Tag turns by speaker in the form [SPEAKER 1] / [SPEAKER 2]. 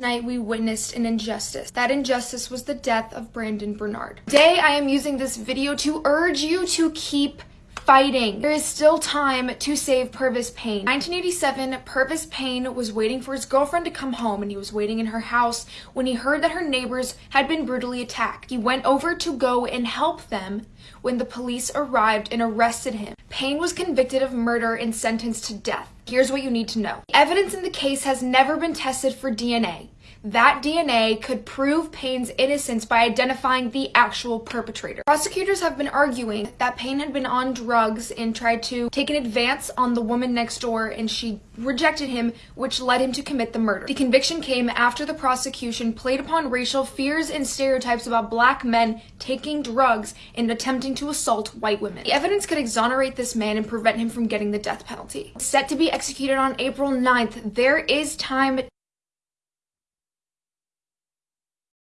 [SPEAKER 1] Tonight we witnessed an injustice. That injustice was the death of Brandon Bernard. Today I am using this video to urge you to keep fighting. There is still time to save Pervis Payne. 1987, Pervis Payne was waiting for his girlfriend to come home and he was waiting in her house when he heard that her neighbors had been brutally attacked. He went over to go and help them when the police arrived and arrested him. Payne was convicted of murder and sentenced to death. Here's what you need to know. Evidence in the case has never been tested for DNA that DNA could prove Payne's innocence by identifying the actual perpetrator. Prosecutors have been arguing that Payne had been on drugs and tried to take an advance on the woman next door and she rejected him, which led him to commit the murder. The conviction came after the prosecution played upon racial fears and stereotypes about black men taking drugs and attempting to assault white women. The evidence could exonerate this man and prevent him from getting the death penalty. Set to be executed on April 9th, there is time